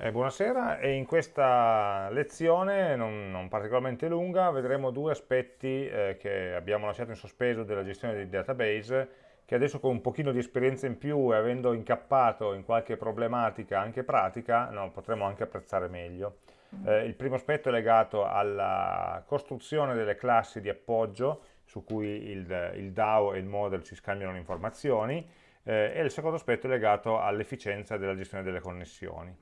Eh, buonasera e in questa lezione, non, non particolarmente lunga, vedremo due aspetti eh, che abbiamo lasciato in sospeso della gestione dei database che adesso con un pochino di esperienza in più e avendo incappato in qualche problematica anche pratica, no, potremo anche apprezzare meglio. Eh, il primo aspetto è legato alla costruzione delle classi di appoggio su cui il, il DAO e il model ci scambiano le informazioni eh, e il secondo aspetto è legato all'efficienza della gestione delle connessioni.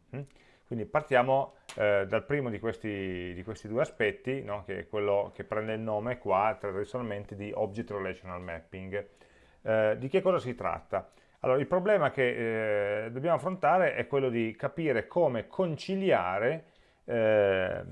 Quindi partiamo eh, dal primo di questi, di questi due aspetti, no? che è quello che prende il nome qua tradizionalmente di Object Relational Mapping. Eh, di che cosa si tratta? Allora, il problema che eh, dobbiamo affrontare è quello di capire come conciliare eh,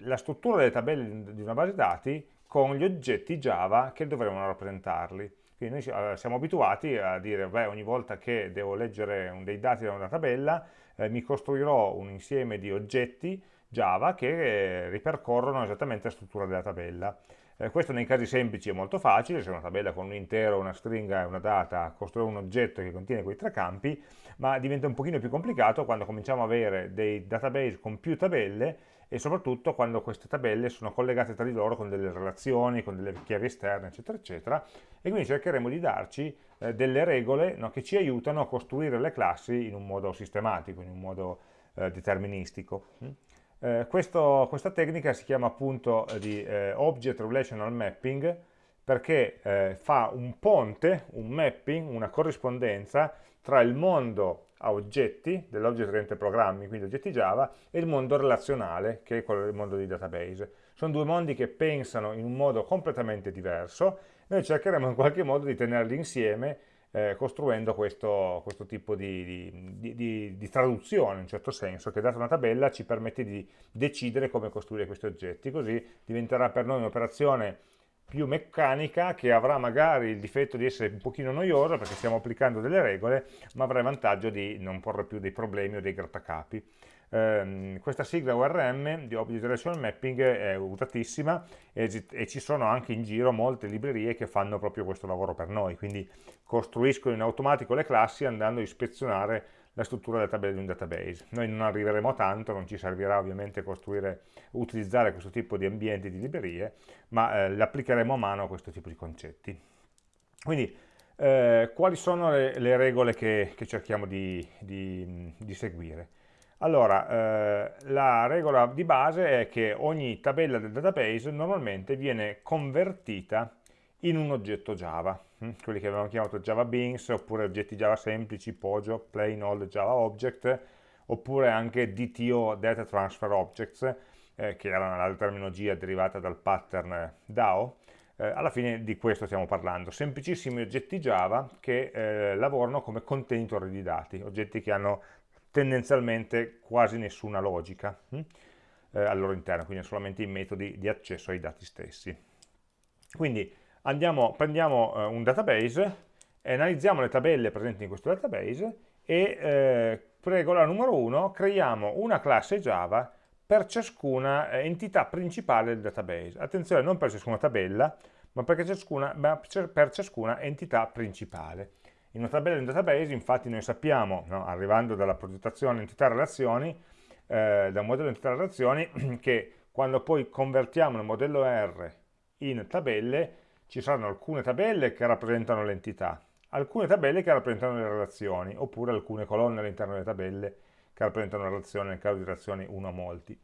la struttura delle tabelle di una base dati con gli oggetti Java che dovremmo rappresentarli. Quindi noi eh, siamo abituati a dire, beh, ogni volta che devo leggere dei dati da una tabella, eh, mi costruirò un insieme di oggetti Java che eh, ripercorrono esattamente la struttura della tabella. Eh, questo nei casi semplici è molto facile, se una tabella con un intero, una stringa e una data, costruire un oggetto che contiene quei tre campi, ma diventa un pochino più complicato quando cominciamo ad avere dei database con più tabelle e soprattutto quando queste tabelle sono collegate tra di loro con delle relazioni, con delle chiavi esterne, eccetera, eccetera, e quindi cercheremo di darci eh, delle regole no, che ci aiutano a costruire le classi in un modo sistematico, in un modo eh, deterministico. Mm? Eh, questo, questa tecnica si chiama appunto di eh, Object Relational Mapping perché eh, fa un ponte, un mapping, una corrispondenza tra il mondo a oggetti, dell'Object Oriented Programming, quindi oggetti Java, e il mondo relazionale, che è quello del mondo di database. Sono due mondi che pensano in un modo completamente diverso, noi cercheremo in qualche modo di tenerli insieme eh, costruendo questo, questo tipo di, di, di, di, traduzione, in un certo senso, che data una tabella ci permette di decidere come costruire questi oggetti, così diventerà per noi un'operazione più meccanica che avrà magari il difetto di essere un pochino noiosa perché stiamo applicando delle regole, ma avrà il vantaggio di non porre più dei problemi o dei grattacapi. Eh, questa sigla URM di Object Relational Mapping è usatissima e, e, ci sono anche in giro molte librerie che fanno proprio questo lavoro per noi, quindi costruiscono in automatico le classi andando a ispezionare la struttura tabella di un database. Noi non arriveremo a tanto, non ci servirà ovviamente costruire, utilizzare questo tipo di ambienti di librerie, ma eh, le applicheremo a mano a questo tipo di concetti. Quindi, eh, quali sono le, le regole che, che cerchiamo di, di, di, seguire? Allora, eh, la regola di base è che ogni tabella del database normalmente viene convertita in un oggetto Java? Quelli che avevamo chiamato Java Beans, oppure oggetti Java semplici, POJO, Plain Old Java Object, oppure anche DTO, Data Transfer Objects, eh, che era la terminologia derivata dal pattern DAO, eh, alla fine di questo stiamo parlando, semplicissimi oggetti Java che eh, lavorano come contenitori di dati, oggetti che hanno tendenzialmente quasi nessuna logica hm? eh, al loro interno, quindi solamente i metodi di accesso ai dati stessi. Quindi andiamo, prendiamo eh, un database, analizziamo le tabelle presenti in questo database e eh, regola numero 1, creiamo una classe Java per ciascuna eh, entità principale del database. Attenzione, non per ciascuna tabella, ma, ciascuna, ma per ciascuna entità principale. In una tabella di un database, infatti, noi sappiamo, no, arrivando dalla progettazione entità-relazioni, eh, da un modello entità-relazioni, che quando poi convertiamo il modello R in tabelle, ci saranno alcune tabelle che rappresentano l'entità, alcune tabelle che rappresentano le relazioni, oppure alcune colonne all'interno delle tabelle che rappresentano la relazione nel caso di relazioni 1 a molti.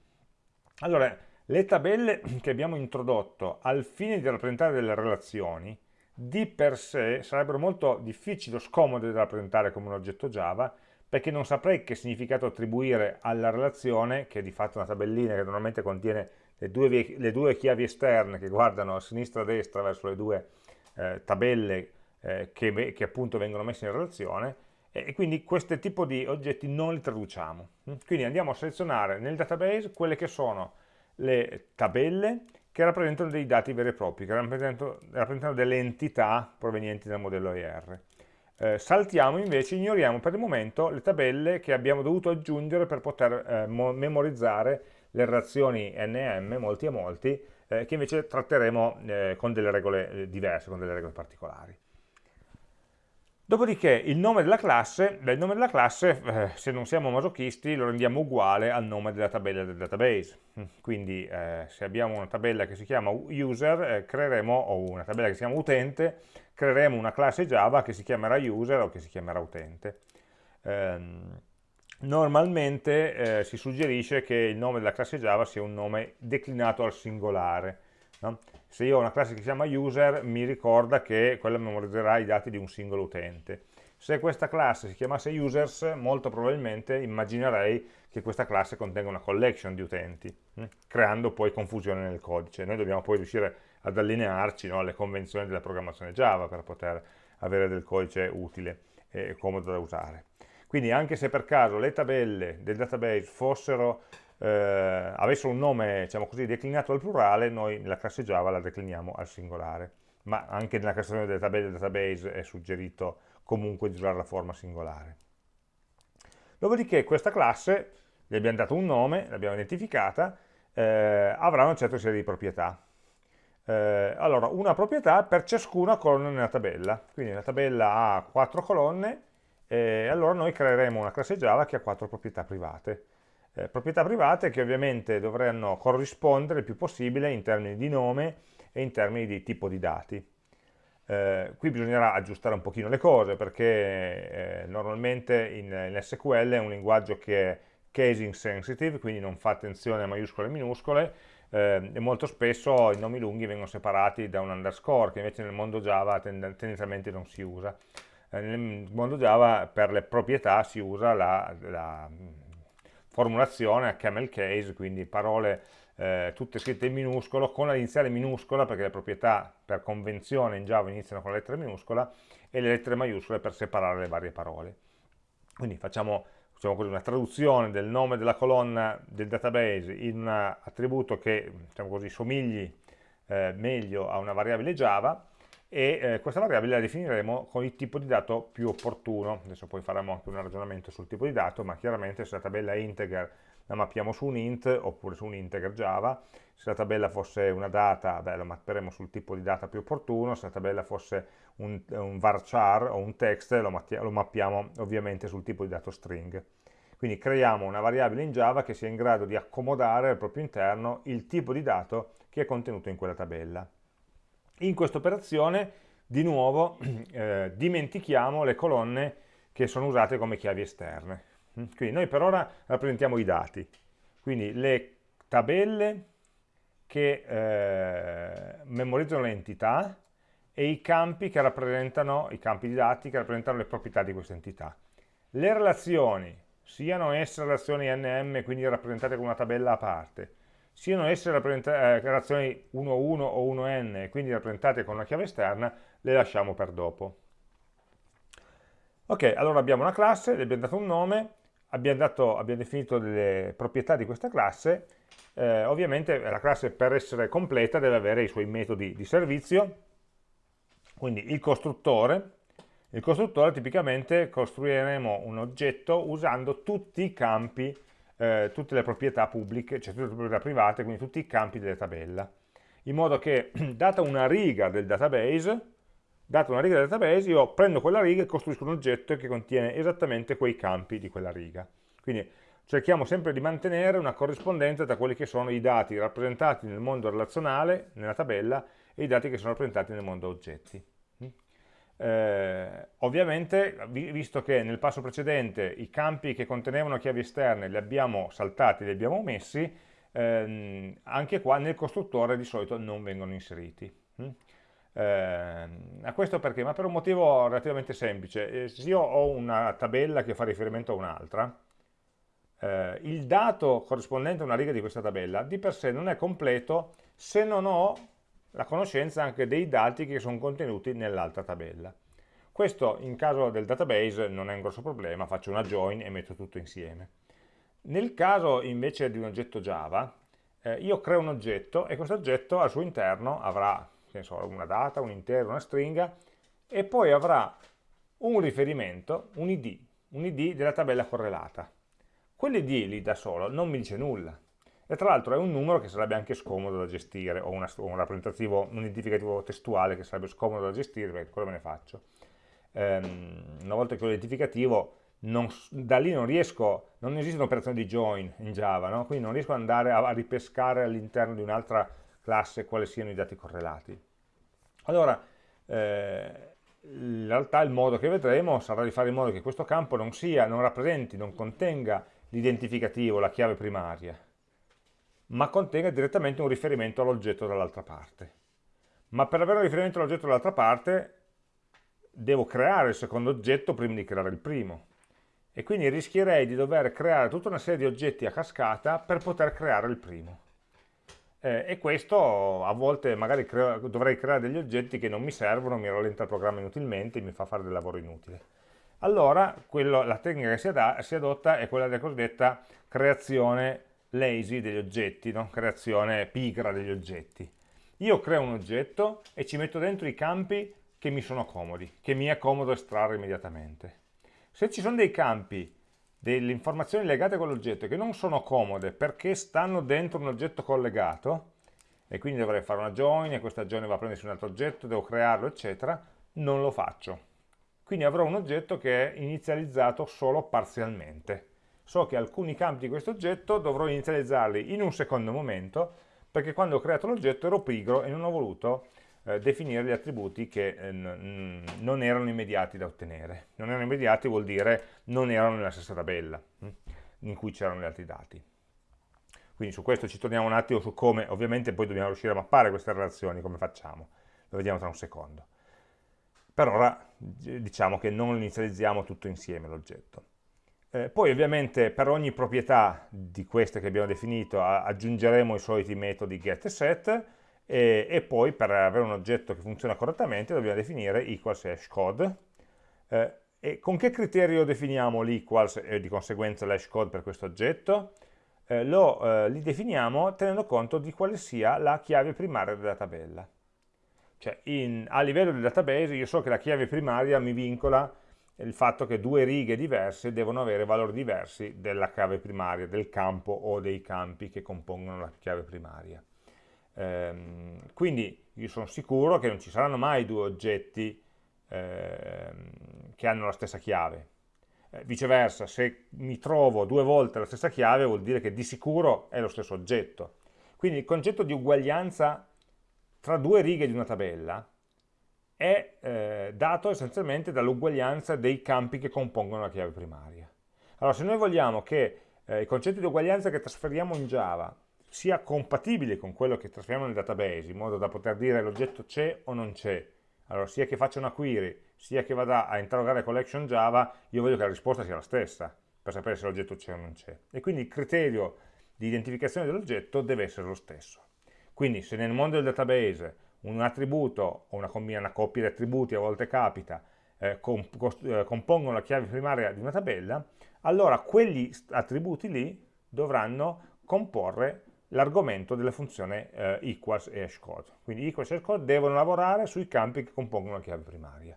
Allora, le tabelle che abbiamo introdotto al fine di rappresentare delle relazioni, di per sé sarebbero molto difficili o scomode da rappresentare come un oggetto Java, perché non saprei che significato attribuire alla relazione, che è di fatto una tabellina che normalmente contiene le due, le due chiavi esterne che guardano a sinistra e a destra verso le due eh, tabelle eh, che, che, appunto vengono messe in relazione e, e quindi questo tipo di oggetti non li traduciamo. Mm? Quindi andiamo a selezionare nel database quelle che sono le tabelle che rappresentano dei dati veri e propri, che rappresentano, rappresentano delle entità provenienti dal modello IR. Eh, saltiamo invece, ignoriamo per il momento le tabelle che abbiamo dovuto aggiungere per poter eh, memorizzare le relazioni NM, molti a molti, eh, che invece tratteremo eh, con delle regole eh, diverse, con delle regole particolari. Dopodiché il nome della classe, beh, il nome della classe, eh, se non siamo masochisti, lo rendiamo uguale al nome della tabella del database. Quindi eh, se abbiamo una tabella che si chiama user, eh, creeremo, o una tabella che si chiama utente, creeremo una classe Java che si chiamerà user o che si chiamerà utente. Ehm, normalmente eh, si suggerisce che il nome della classe Java sia un nome declinato al singolare. No? Se io ho una classe che si chiama user, mi ricorda che quella memorizzerà i dati di un singolo utente. Se questa classe si chiamasse users, molto probabilmente immaginerei che questa classe contenga una collection di utenti, hm? creando poi confusione nel codice. Noi dobbiamo poi riuscire ad allinearci no, alle convenzioni della programmazione Java per poter avere del codice utile e comodo da usare. Quindi anche se per caso le tabelle del database fossero eh, avessero un nome, diciamo così, declinato al plurale, noi nella classe Java la decliniamo al singolare. Ma anche nella creazione delle tabelle del database è suggerito comunque di usare la forma singolare. Dopodiché questa classe, gli abbiamo dato un nome, l'abbiamo identificata, eh, avrà una certa serie di proprietà. Eh, allora, una proprietà per ciascuna colonna nella tabella. Quindi la tabella ha quattro colonne, e allora noi creeremo una classe Java che ha quattro proprietà private eh, proprietà private che ovviamente dovranno corrispondere il più possibile in termini di nome e in termini di tipo di dati. Eh, qui bisognerà aggiustare un pochino le cose perché eh, normalmente in, in, SQL è un linguaggio che è casing sensitive, quindi non fa attenzione a maiuscole e minuscole, eh, e molto spesso i nomi lunghi vengono separati da un underscore, che invece nel mondo Java tend tendenzialmente non si usa. Nel mondo Java per le proprietà si usa la, la formulazione a camel case, quindi parole eh, tutte scritte in minuscolo, con l'iniziale minuscola, perché le proprietà per convenzione in Java iniziano con la lettera minuscola, e le lettere maiuscole per separare le varie parole. Quindi facciamo diciamo così, una traduzione del nome della colonna del database in un attributo che diciamo così, somigli eh, meglio a una variabile Java, e eh, questa variabile la definiremo con il tipo di dato più opportuno. Adesso poi faremo anche un ragionamento sul tipo di dato, ma chiaramente se la tabella è integer la mappiamo su un int oppure su un integer Java, se la tabella fosse una data, beh, la mapperemo sul tipo di data più opportuno, se la tabella fosse un, un varchar o un text lo, lo mappiamo ovviamente sul tipo di dato string. Quindi creiamo una variabile in Java che sia in grado di accomodare al proprio interno il tipo di dato che è contenuto in quella tabella. In questa operazione, di nuovo, eh, dimentichiamo le colonne che sono usate come chiavi esterne. Quindi noi per ora rappresentiamo i dati, quindi le tabelle che eh, memorizzano le entità e i campi che rappresentano, i campi di dati che rappresentano le proprietà di queste entità. Le relazioni, siano esse relazioni NM, quindi rappresentate con una tabella a parte, siano esse eh, relazioni 1-1 o 1n, quindi rappresentate con una chiave esterna, le lasciamo per dopo. Ok, allora abbiamo una classe, le abbiamo dato un nome, abbiamo, dato, abbiamo definito delle proprietà di questa classe, eh, ovviamente la classe per essere completa deve avere i suoi metodi di servizio, quindi il costruttore, il costruttore tipicamente costruiremo un oggetto usando tutti i campi eh, tutte le proprietà pubbliche, cioè tutte le proprietà private, quindi tutti i campi della tabella, in modo che, data una riga del database, data una riga del database, io prendo quella riga e costruisco un oggetto che contiene esattamente quei campi di quella riga. Quindi cerchiamo sempre di mantenere una corrispondenza tra quelli che sono i dati rappresentati nel mondo relazionale, nella tabella, e i dati che sono rappresentati nel mondo oggetti. Eh, ovviamente, visto che nel passo precedente i campi che contenevano chiavi esterne li abbiamo saltati, li abbiamo omessi, ehm, anche qua nel costruttore di solito non vengono inseriti. Mm? Eh, a questo perché? Ma per un motivo relativamente semplice. Eh, se io ho una tabella che fa riferimento a un'altra, eh, il dato corrispondente a una riga di questa tabella di per sé non è completo se non ho la conoscenza anche dei dati che sono contenuti nell'altra tabella. Questo in caso del database non è un grosso problema, faccio una join e metto tutto insieme. Nel caso invece di un oggetto Java, eh, io creo un oggetto e questo oggetto al suo interno avrà so, una data, un intero, una stringa e poi avrà un riferimento, un id, un id della tabella correlata. Quell'id lì da solo non mi dice nulla, e tra l'altro è un numero che sarebbe anche scomodo da gestire, o, una, un rappresentativo, un identificativo testuale che sarebbe scomodo da gestire, perché quello me ne faccio. ehm, una volta che ho l'identificativo, da lì non riesco, non esiste un'operazione di join in Java, no? quindi non riesco ad andare a, a ripescare all'interno di un'altra classe quali siano i dati correlati. Allora, eh, in realtà il modo che vedremo sarà di fare in modo che questo campo non sia, non rappresenti, non contenga l'identificativo, la chiave primaria, ma contenga direttamente un riferimento all'oggetto dall'altra parte. Ma per avere un riferimento all'oggetto dall'altra parte devo creare il secondo oggetto prima di creare il primo. E quindi rischierei di dover creare tutta una serie di oggetti a cascata per poter creare il primo. Eh, e questo a volte magari crea, dovrei creare degli oggetti che non mi servono, mi rallenta il programma inutilmente, mi fa fare del lavoro inutile. Allora quello, la tecnica che si, si, adotta è quella della cosiddetta creazione lazy degli oggetti, no? creazione pigra degli oggetti. Io creo un oggetto e ci metto dentro i campi che mi sono comodi, che mi è comodo estrarre immediatamente. Se ci sono dei campi delle informazioni legate con l'oggetto che non sono comode perché stanno dentro un oggetto collegato e quindi dovrei fare una join e questa join va a prendersi un altro oggetto, devo crearlo eccetera, non lo faccio. Quindi avrò un oggetto che è inizializzato solo parzialmente. So che alcuni campi di questo oggetto dovrò inizializzarli in un secondo momento perché quando ho creato l'oggetto ero pigro e non ho voluto eh, definire gli attributi che eh, non erano immediati da ottenere. Non erano immediati vuol dire non erano nella stessa tabella hm, in cui c'erano gli altri dati. Quindi su questo ci torniamo un attimo su come, ovviamente poi dobbiamo riuscire a mappare queste relazioni, come facciamo, lo vediamo tra un secondo. Per ora diciamo che non inizializziamo tutto insieme l'oggetto. Eh, poi ovviamente per ogni proprietà di queste che abbiamo definito aggiungeremo i soliti metodi get e set, e, e, poi per avere un oggetto che funziona correttamente dobbiamo definire equals hashcode eh, e con che criterio definiamo l'equals e di conseguenza l'hashcode per questo oggetto? Eh, lo, eh, li definiamo tenendo conto di quale sia la chiave primaria della tabella cioè in, a livello del database io so che la chiave primaria mi vincola il fatto che due righe diverse devono avere valori diversi della chiave primaria, del campo o dei campi che compongono la chiave primaria. Ehm, quindi io sono sicuro che non ci saranno mai due oggetti ehm, che hanno la stessa chiave. Eh, viceversa, se mi trovo due volte la stessa chiave vuol dire che di sicuro è lo stesso oggetto. Quindi il concetto di uguaglianza tra due righe di una tabella è eh, dato essenzialmente dall'uguaglianza dei campi che compongono la chiave primaria. Allora, se noi vogliamo che eh, il concetto di uguaglianza che trasferiamo in Java sia compatibile con quello che trasferiamo nel database, in modo da poter dire l'oggetto c'è o non c'è. Allora, sia che faccia una query, sia che vada a interrogare collection Java, io voglio che la risposta sia la stessa, per sapere se l'oggetto c'è o non c'è. E quindi il criterio di identificazione dell'oggetto deve essere lo stesso. Quindi se nel mondo del database un attributo o una, una coppia di attributi, a volte capita, eh, comp eh, compongono la chiave primaria di una tabella, allora quegli attributi lì dovranno comporre l'argomento della funzione eh, equals e hashcode. Quindi equals e hashcode devono lavorare sui campi che compongono la chiave primaria.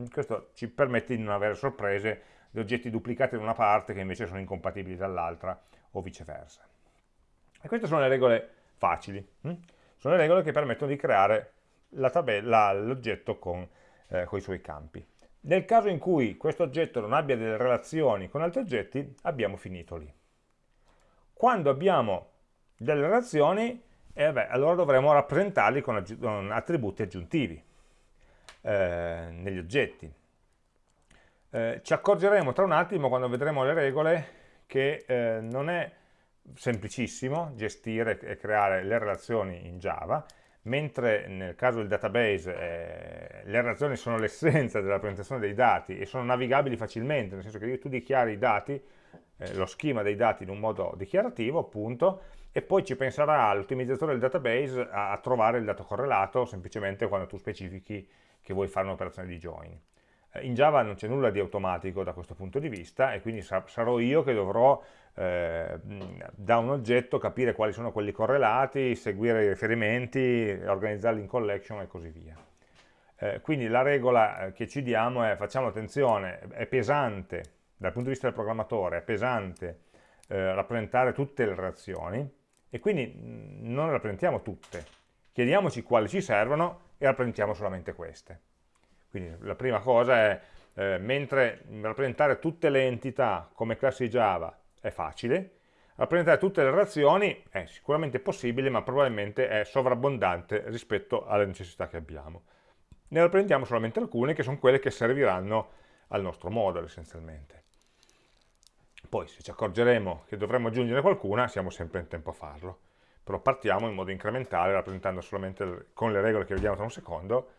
Mm, questo ci permette di non avere sorprese di oggetti duplicati da una parte che invece sono incompatibili dall'altra o viceversa. E queste sono le regole facili. Hm? Sono le regole che permettono di creare l'oggetto con, eh, con i suoi campi. Nel caso in cui questo oggetto non abbia delle relazioni con altri oggetti, abbiamo finito lì. Quando abbiamo delle relazioni, eh beh, allora dovremo rappresentarli con, con attributi aggiuntivi eh, negli oggetti. Eh, ci accorgeremo tra un attimo, quando vedremo le regole, che eh, non è semplicissimo gestire e creare le relazioni in Java, mentre nel caso del database eh, le relazioni sono l'essenza della presentazione dei dati e sono navigabili facilmente, nel senso che tu dichiari i dati, eh, lo schema dei dati in un modo dichiarativo, appunto, e poi ci penserà l'ottimizzatore del database a, a, trovare il dato correlato semplicemente quando tu specifichi che vuoi fare un'operazione di join. Eh, in Java non c'è nulla di automatico da questo punto di vista e quindi sarò io che dovrò eh, da un oggetto capire quali sono quelli correlati, seguire i riferimenti, organizzarli in collection e così via. Eh, quindi la regola eh, che ci diamo è facciamo attenzione, è pesante dal punto di vista del programmatore, è pesante eh, rappresentare tutte le relazioni, e quindi non le rappresentiamo tutte, chiediamoci quali ci servono e rappresentiamo solamente queste. Quindi la prima cosa è, eh, mentre rappresentare tutte le entità come classi Java è facile, rappresentare tutte le relazioni è sicuramente possibile, ma probabilmente è sovrabbondante rispetto alle necessità che abbiamo. Ne rappresentiamo solamente alcune, che sono quelle che serviranno al nostro modulo essenzialmente. Poi se ci accorgeremo che dovremmo aggiungere qualcuna, siamo sempre in tempo a farlo. Però partiamo in modo incrementale, rappresentando solamente con le regole che vediamo tra un secondo,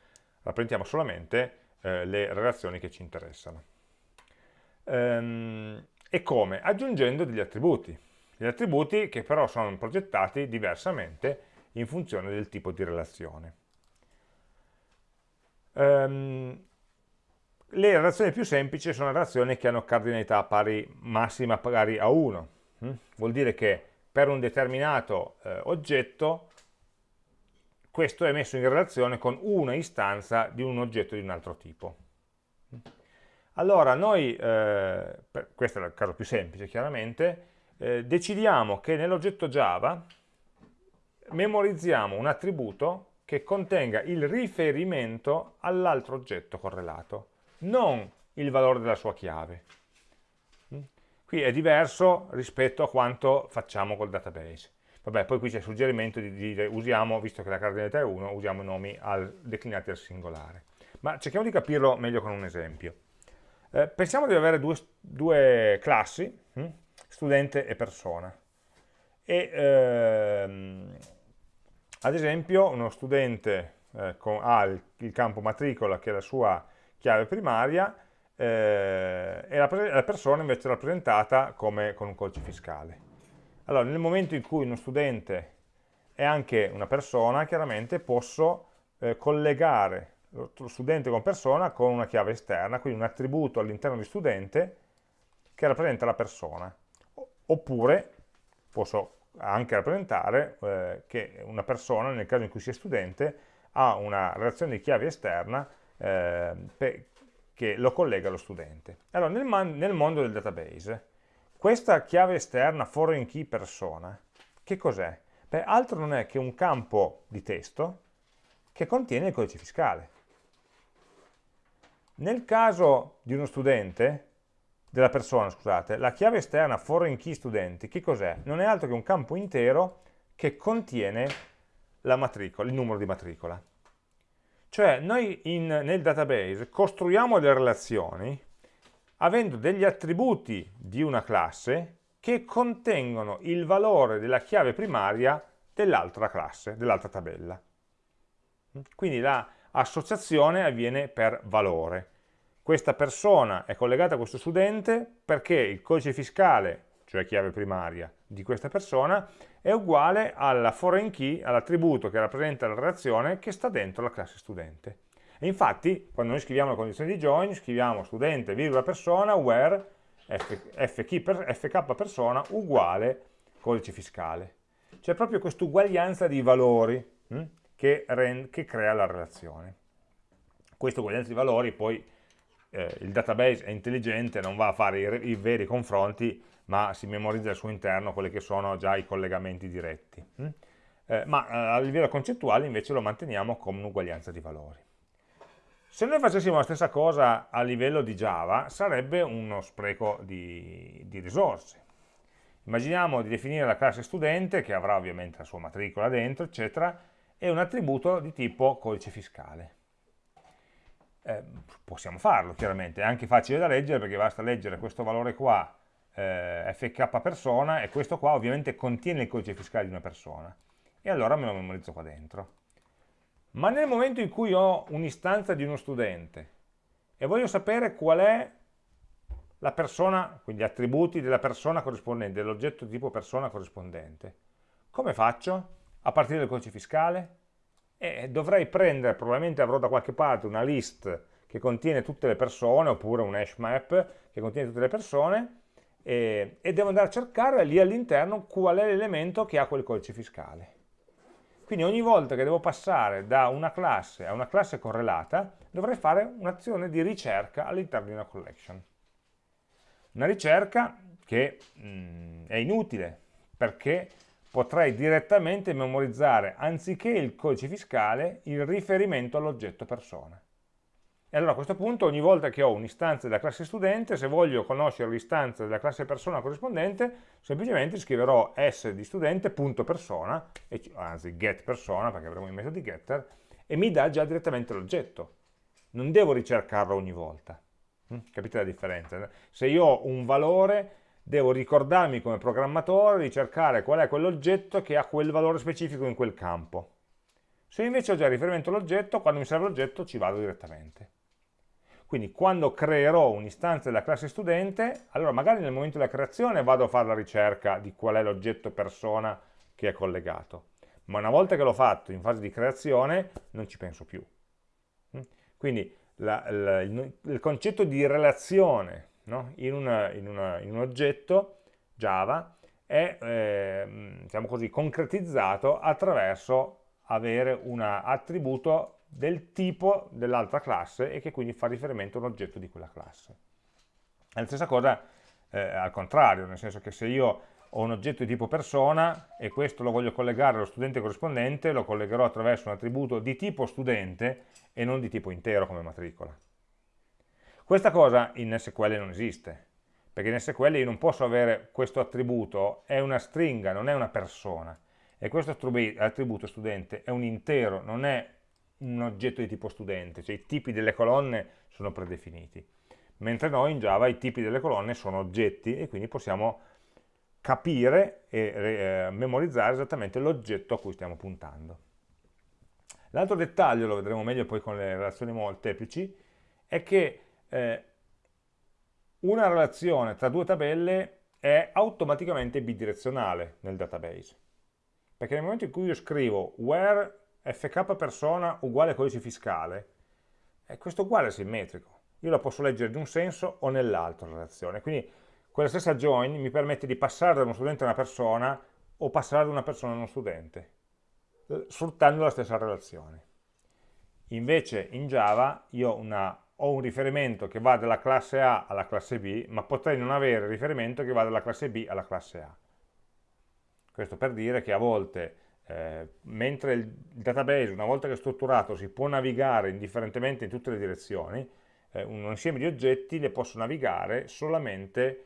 rappresentiamo solamente eh, le relazioni che ci interessano. Ehm, e come? Aggiungendo degli attributi. Gli attributi che però sono progettati diversamente in funzione del tipo di relazione. Ehm, le relazioni più semplici sono relazioni che hanno cardinalità pari, massima pari a 1. Mm? Vuol dire che per un determinato eh, oggetto questo è messo in relazione con una istanza di un oggetto di un altro tipo. Allora noi, eh, questo è il caso più semplice chiaramente, eh, decidiamo che nell'oggetto Java memorizziamo un attributo che contenga il riferimento all'altro oggetto correlato non il valore della sua chiave. Mm? Qui è diverso rispetto a quanto facciamo col database. Vabbè, poi qui c'è il suggerimento di dire usiamo, visto che la cardinalità è 1, usiamo i nomi al, declinati al singolare. Ma cerchiamo di capirlo meglio con un esempio. Eh, pensiamo di avere due, due classi, hm? studente e persona. E, ehm, ad esempio uno studente eh, con, ha il, il campo matricola che è la sua chiave primaria eh, e la, la, persona invece è rappresentata come, con un codice fiscale. Allora, nel momento in cui uno studente è anche una persona, chiaramente posso eh, collegare lo studente con persona con una chiave esterna, quindi un attributo all'interno di studente che rappresenta la persona. Oppure posso anche rappresentare eh, che una persona, nel caso in cui sia studente, ha una relazione di chiave esterna eh, che lo collega allo studente. Allora, nel, nel, mondo del database, questa chiave esterna foreign key persona, che cos'è? Beh, altro non è che un campo di testo che contiene il codice fiscale. Nel caso di uno studente, della persona, scusate, la chiave esterna foreign key studenti, che cos'è? Non è altro che un campo intero che contiene la matricola, il numero di matricola. Cioè noi in, nel database costruiamo delle relazioni avendo degli attributi di una classe che contengono il valore della chiave primaria dell'altra classe, dell'altra tabella. Quindi l'associazione avviene per valore. Questa persona è collegata a questo studente perché il codice fiscale, cioè chiave primaria, di questa persona è uguale alla foreign key, all'attributo che rappresenta la relazione che sta dentro la classe studente. E infatti, quando noi scriviamo la condizione di join, scriviamo studente, virgola persona, where fk, per, fk persona uguale codice fiscale. C'è proprio questa uguaglianza di valori hm, che, che, crea la relazione. Questa uguaglianza di valori poi eh, il database è intelligente, non va a fare i, i veri confronti, ma si memorizza al suo interno quelli che sono già i collegamenti diretti. Hm? Eh, ma eh, a livello concettuale invece lo manteniamo come un'uguaglianza di valori. Se noi facessimo la stessa cosa a livello di Java, sarebbe uno spreco di, di risorse. Immaginiamo di definire la classe studente, che avrà ovviamente la sua matricola dentro, eccetera, e un attributo di tipo codice fiscale. Eh, possiamo farlo, chiaramente, è anche facile da leggere perché basta leggere questo valore qua eh, fk persona e questo qua ovviamente contiene il codice fiscale di una persona e allora me lo memorizzo qua dentro. Ma nel momento in cui ho un'istanza di uno studente e voglio sapere qual è la persona, quindi gli attributi della persona corrispondente, dell'oggetto tipo persona corrispondente, come faccio? A partire dal codice fiscale? E dovrei prendere, probabilmente avrò da qualche parte una list che contiene tutte le persone, oppure un hash map che contiene tutte le persone, e, e devo andare a cercare lì all'interno qual è l'elemento che ha quel codice fiscale. Quindi ogni volta che devo passare da una classe a una classe correlata, dovrei fare un'azione di ricerca all'interno di una collection. Una ricerca che mh, mm, è inutile, perché potrei direttamente memorizzare, anziché il codice fiscale, il riferimento all'oggetto persona. E allora a questo punto ogni volta che ho un'istanza della classe studente, se voglio conoscere l'istanza della classe persona corrispondente, semplicemente scriverò s di studente.persona, anzi get persona, perché avremo i metodi getter, e mi dà già direttamente l'oggetto. Non devo ricercarlo ogni volta. Mm? Capite la differenza? Se io ho un valore, devo ricordarmi come programmatore di cercare qual è quell'oggetto che ha quel valore specifico in quel campo. Se invece ho già riferimento all'oggetto, quando mi serve l'oggetto ci vado direttamente. Quindi quando creerò un'istanza della classe studente, allora magari nel momento della creazione vado a fare la ricerca di qual è l'oggetto persona che è collegato, ma una volta che l'ho fatto in fase di creazione non ci penso più. Mm? Quindi la, la, il, il, concetto di relazione no? in, una, in, una, in, un oggetto Java è eh, diciamo così, concretizzato attraverso avere un attributo del tipo dell'altra classe e che quindi fa riferimento a un oggetto di quella classe. È la stessa cosa eh, al contrario, nel senso che se io ho un oggetto di tipo persona e questo lo voglio collegare allo studente corrispondente, lo collegherò attraverso un attributo di tipo studente e non di tipo intero come matricola. Questa cosa in SQL non esiste, perché in SQL io non posso avere questo attributo, è una stringa, non è una persona, e questo attributo studente è un intero, non è un oggetto di tipo studente, cioè i tipi delle colonne sono predefiniti, mentre noi in Java i tipi delle colonne sono oggetti e quindi possiamo capire e eh, memorizzare esattamente l'oggetto a cui stiamo puntando. L'altro dettaglio, lo vedremo meglio poi con le relazioni molteplici, è che eh, una relazione tra due tabelle è automaticamente bidirezionale nel database, perché nel momento in cui io scrivo where fk persona uguale codice fiscale, e questo uguale è simmetrico. Io la posso leggere in un senso o nell'altro la relazione. Quindi quella stessa join mi permette di passare da uno studente a una persona o passare da una persona a uno studente, sfruttando la stessa relazione. Invece in Java io una, ho un riferimento che va dalla classe A alla classe B, ma potrei non avere riferimento che va dalla classe B alla classe A. Questo per dire che a volte eh, mentre il database una volta che è strutturato si può navigare indifferentemente in tutte le direzioni, eh, un insieme di oggetti le posso navigare solamente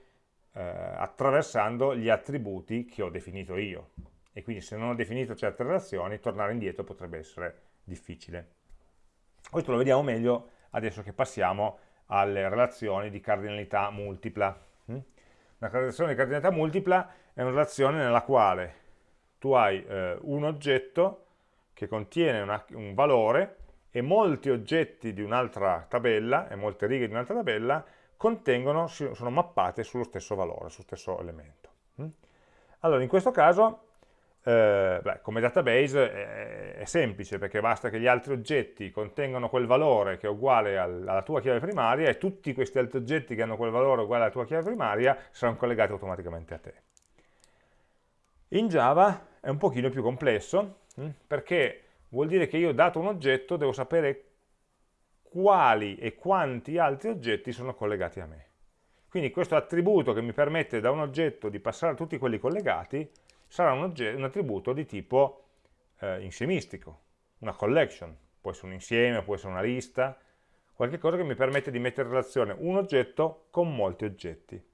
eh, attraversando gli attributi che ho definito io e quindi se non ho definito certe relazioni tornare indietro potrebbe essere difficile. Questo lo vediamo meglio adesso che passiamo alle relazioni di cardinalità multipla. Mm? Una relazione di cardinalità multipla è una relazione nella quale tu hai eh, un oggetto che contiene una, un valore e molti oggetti di un'altra tabella e molte righe di un'altra tabella contengono, sono mappate sullo stesso valore, sullo stesso elemento. Mm? Allora, in questo caso, eh, beh, come database è, è, semplice, perché basta che gli altri oggetti contengano quel valore che è uguale al, alla tua chiave primaria e tutti questi altri oggetti che hanno quel valore uguale alla tua chiave primaria saranno collegati automaticamente a te. In Java è un pochino più complesso, hm, perché vuol dire che io dato un oggetto devo sapere quali e quanti altri oggetti sono collegati a me. Quindi questo attributo che mi permette da un oggetto di passare a tutti quelli collegati sarà un, un attributo di tipo eh, insiemistico, una collection, può essere un insieme, può essere una lista, qualche cosa che mi permette di mettere in relazione un oggetto con molti oggetti.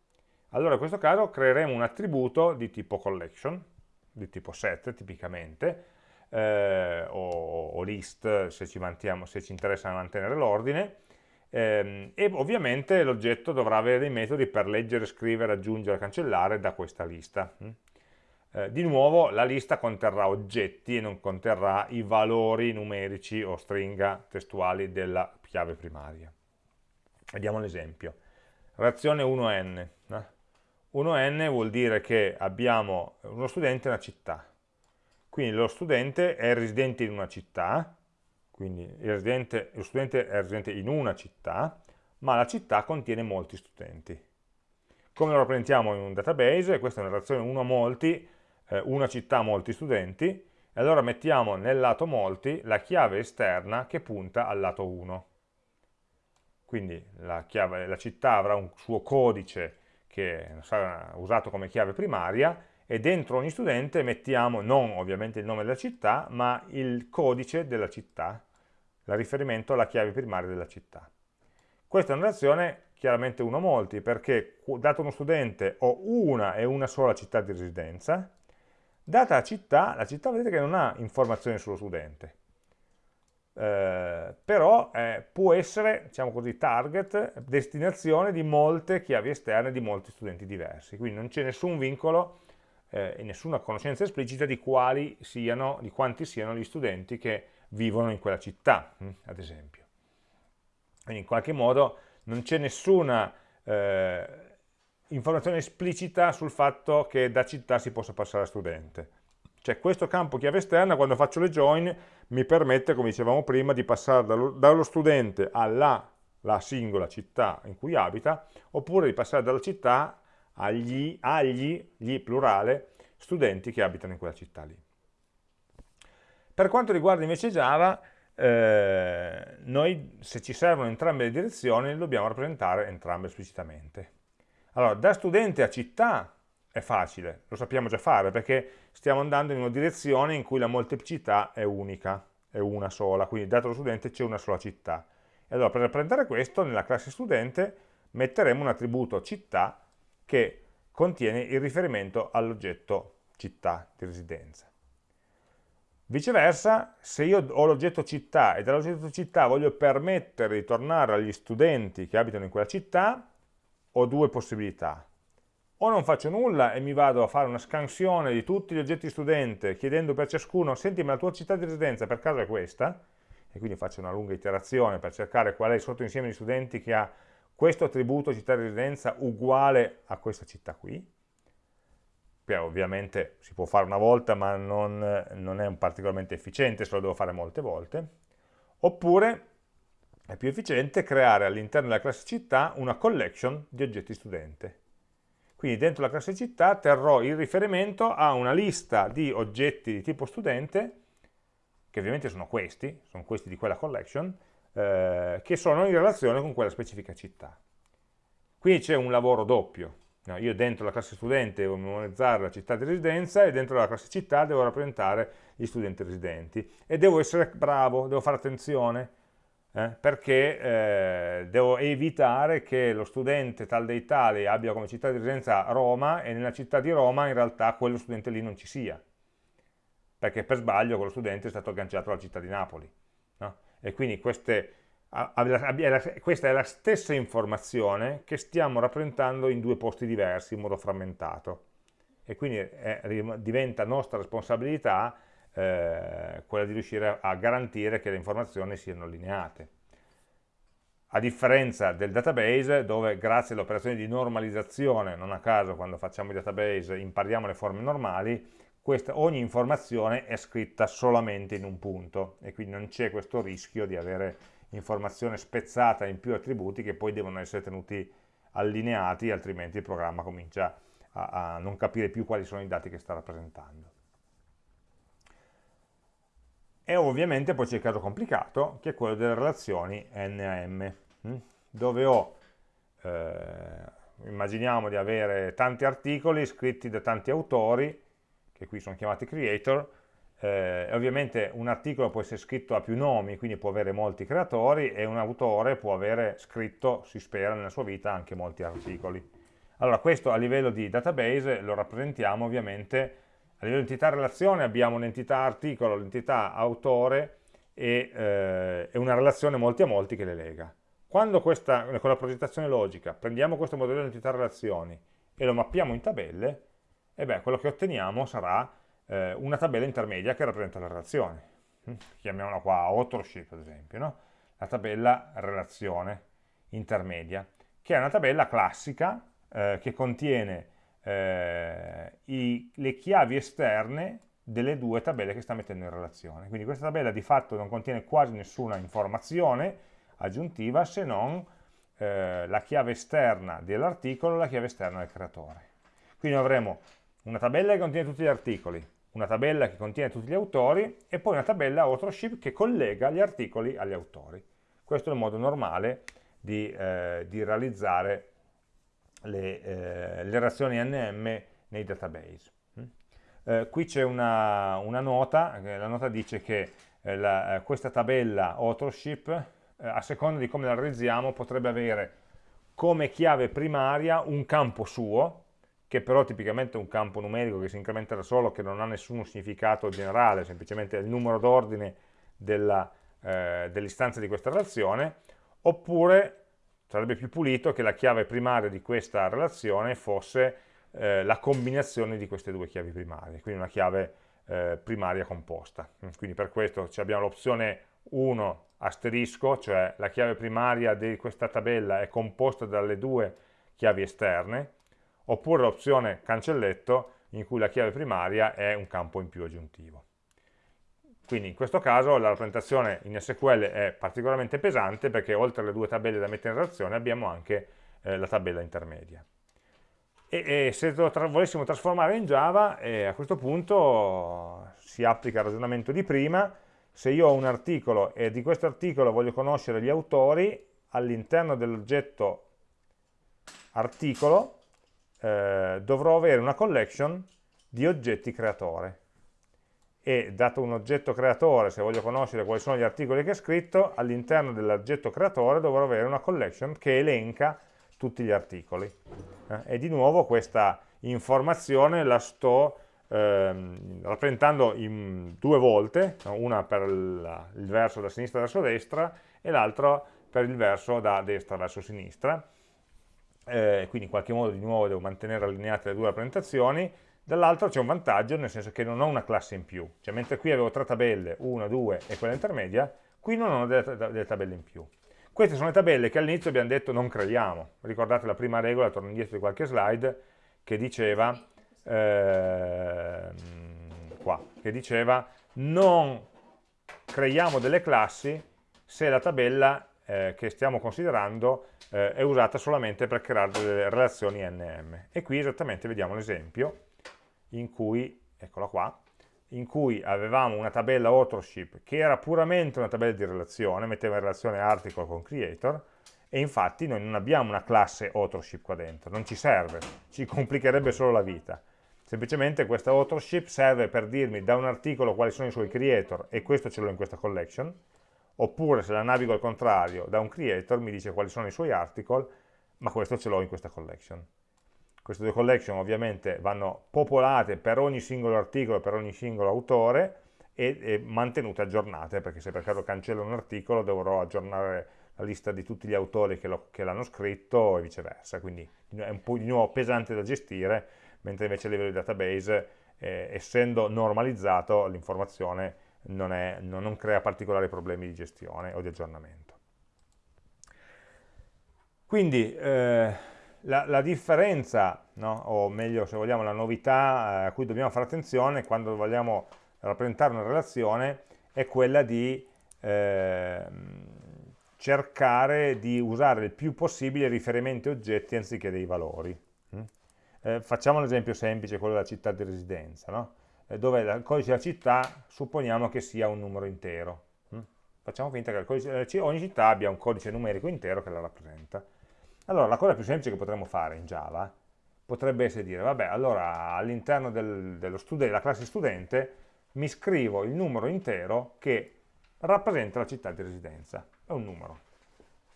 Allora in questo caso creeremo un attributo di tipo collection, di tipo set tipicamente, eh, o, o, list se ci, se ci interessa mantenere l'ordine, ehm, e ovviamente l'oggetto dovrà avere dei metodi per leggere, scrivere, aggiungere, cancellare da questa lista. Mm? Eh, di nuovo la lista conterrà oggetti e non conterrà i valori numerici o stringa testuali della chiave primaria. Vediamo l'esempio. Reazione 1n. Eh? 1n vuol dire che abbiamo uno studente in una città. Quindi lo studente è residente in una città, quindi residente, lo studente è residente in una città, ma la città contiene molti studenti. Come lo rappresentiamo in un database? Questa è una relazione 1 a molti, eh, una città molti studenti, e allora mettiamo nel lato molti la chiave esterna che punta al lato 1. Quindi la, chiave, la città avrà un suo codice che sarà usato come chiave primaria e dentro ogni studente mettiamo non ovviamente il nome della città, ma il codice della città, il riferimento alla chiave primaria della città. Questa è una relazione chiaramente uno molti, perché dato uno studente ho una e una sola città di residenza, data la città, la città vedete che non ha informazioni sullo studente, eh, però eh, può essere, diciamo così, target, destinazione di molte chiavi esterne di molti studenti diversi, quindi non c'è nessun vincolo eh, e nessuna conoscenza esplicita di quali siano, di quanti siano gli studenti che vivono in quella città, hm, ad esempio. Quindi in qualche modo non c'è nessuna eh, informazione esplicita sul fatto che da città si possa passare a studente. Cioè questo campo chiave esterna, quando faccio le join, mi permette, come dicevamo prima, di passare dallo, dallo studente alla la singola città in cui abita, oppure di passare dalla città agli, agli gli plurale, studenti che abitano in quella città lì. Per quanto riguarda invece Java, eh, noi se ci servono entrambe le direzioni le dobbiamo rappresentare entrambe esplicitamente. Allora, da studente a città è facile, lo sappiamo già fare perché stiamo andando in una direzione in cui la molteplicità è unica, è una sola, quindi dato lo studente c'è una sola città. E allora per rappresentare questo nella classe studente metteremo un attributo città che contiene il riferimento all'oggetto città di residenza. Viceversa, se io ho l'oggetto città e dall'oggetto città voglio permettere di tornare agli studenti che abitano in quella città, ho due possibilità. O non faccio nulla e mi vado a fare una scansione di tutti gli oggetti studente chiedendo per ciascuno, senti ma la tua città di residenza per caso è questa? E quindi faccio una lunga iterazione per cercare qual è il sottoinsieme di studenti che ha questo attributo città di residenza uguale a questa città qui che ovviamente si può fare una volta ma non, non è particolarmente efficiente se lo devo fare molte volte, oppure è più efficiente creare all'interno della classe città una collection di oggetti studente. Quindi dentro la classe città terrò il riferimento a una lista di oggetti di tipo studente, che ovviamente sono questi, sono questi di quella collection, eh, che sono in relazione con quella specifica città. Quindi c'è un lavoro doppio, No, io dentro la classe studente devo memorizzare la città di residenza e dentro la classe città devo rappresentare gli studenti residenti e devo essere bravo, devo fare attenzione eh, perché eh, devo evitare che lo studente tal dei tali abbia come città di residenza Roma e nella città di Roma in realtà quello studente lì non ci sia. Perché per sbaglio quello studente è stato agganciato alla città di Napoli no? e quindi queste questa è la stessa informazione che stiamo rappresentando in due posti diversi in modo frammentato. E quindi è, diventa nostra responsabilità eh, quella di riuscire a garantire che le informazioni siano allineate. A differenza del database dove grazie alle operazioni di normalizzazione, non a caso quando facciamo i database impariamo le forme normali, questa, ogni informazione è scritta solamente in un punto e quindi non c'è questo rischio di avere informazione spezzata in più attributi che poi devono essere tenuti allineati, altrimenti il programma comincia a, a non capire più quali sono i dati che sta rappresentando. E ovviamente poi c'è il caso complicato, che è quello delle relazioni NAM, hm? dove ho, eh, immaginiamo di avere tanti articoli scritti da tanti autori, che qui sono chiamati creator, eh, ovviamente un articolo può essere scritto a più nomi, quindi può avere molti creatori e un autore può avere scritto, si spera, nella sua vita anche molti articoli. Allora questo a livello di database lo rappresentiamo ovviamente, a livello di entità relazione abbiamo un'entità articolo, l'entità autore e, eh, e, una relazione molti a molti che le lega. Quando questa, con la progettazione logica prendiamo questo modello di entità relazioni e lo mappiamo in tabelle, e beh, quello che otteniamo sarà eh, una tabella intermedia che rappresenta la relazione. Mm, chiamiamola qua authorship ad esempio, no? la tabella relazione intermedia, che è una tabella classica eh, che contiene eh, i, le chiavi esterne delle due tabelle che sta mettendo in relazione. Quindi questa tabella di fatto non contiene quasi nessuna informazione aggiuntiva se non eh, la chiave esterna dell'articolo e la chiave esterna del creatore. Quindi avremo una tabella che contiene tutti gli articoli, una tabella che contiene tutti gli autori e poi una tabella authorship che collega gli articoli agli autori. Questo è il modo normale di, eh, di realizzare le, eh, le, relazioni NM nei database. Mm? Eh, qui c'è una, una, nota, la nota dice che eh, la, eh, questa tabella authorship eh, a seconda di come la realizziamo, potrebbe avere come chiave primaria un campo suo, che però tipicamente è un campo numerico che si incrementa da solo, che non ha nessun significato generale, semplicemente è il numero d'ordine eh, dell'istanza di questa relazione, oppure sarebbe più pulito che la chiave primaria di questa relazione fosse eh, la combinazione di queste due chiavi primarie, quindi una chiave eh, primaria composta. Quindi per questo abbiamo l'opzione 1 asterisco, cioè la chiave primaria di questa tabella è composta dalle due chiavi esterne, oppure l'opzione cancelletto in cui la chiave primaria è un campo in più aggiuntivo. Quindi in questo caso la rappresentazione in SQL è particolarmente pesante perché oltre alle due tabelle da mettere in relazione abbiamo anche eh, la tabella intermedia. E, e se lo tra volessimo trasformare in Java, eh, a questo punto si applica il ragionamento di prima, se io ho un articolo e di questo articolo voglio conoscere gli autori, all'interno dell'oggetto articolo eh, dovrò avere una collection di oggetti creatore e dato un oggetto creatore, se voglio conoscere quali sono gli articoli che ha scritto, all'interno dell'oggetto creatore dovrò avere una collection che elenca tutti gli articoli. Eh, e di nuovo questa informazione la sto ehm, rappresentando in due volte, una per il, il verso da sinistra verso destra e l'altra per il verso da destra verso sinistra. Eh, quindi in qualche modo di nuovo devo mantenere allineate le due rappresentazioni dall'altro c'è un vantaggio nel senso che non ho una classe in più, cioè mentre qui avevo tre tabelle, una, due e quella intermedia, qui non ho delle, delle tabelle in più. Queste sono le tabelle che all'inizio abbiamo detto non creiamo, ricordate la prima regola, torno indietro di qualche slide, che diceva, eh, qua, che diceva non creiamo delle classi se la tabella eh, che stiamo considerando eh, è usata solamente per creare delle relazioni NM. E qui esattamente vediamo l'esempio, in cui, eccola qua, in cui avevamo una tabella authorship che era puramente una tabella di relazione, metteva in relazione article con creator, e infatti noi non abbiamo una classe authorship qua dentro, non ci serve, ci complicherebbe solo la vita. Semplicemente questa authorship serve per dirmi da un articolo quali sono i suoi creator, e questo ce l'ho in questa collection, oppure se la navigo al contrario, da un creator mi dice quali sono i suoi article, ma questo ce l'ho in questa collection. Queste due collection ovviamente vanno popolate per ogni singolo articolo, per ogni singolo autore e, e mantenute aggiornate, perché se per caso cancello un articolo dovrò aggiornare la lista di tutti gli autori che l'hanno scritto e viceversa, quindi è un po' di nuovo pesante da gestire, mentre invece a livello di database, eh, essendo normalizzato, l'informazione non, non, non crea particolari problemi di gestione o di aggiornamento. Quindi, eh, la, la differenza, no? o meglio se vogliamo la novità eh, a cui dobbiamo fare attenzione quando vogliamo rappresentare una relazione è quella di eh, cercare di usare il più possibile riferimenti oggetti anziché dei valori. Mm? Eh, facciamo un esempio semplice, quello della città di residenza, no? Eh, dove il codice della città supponiamo che sia un numero intero. Mm? Facciamo finta che codice, eh, ogni città abbia un codice numerico intero che la rappresenta. Allora, la cosa più semplice che potremmo fare in Java potrebbe essere dire, vabbè, allora all'interno del, della classe studente mi scrivo il numero intero che rappresenta la città di residenza. È un numero.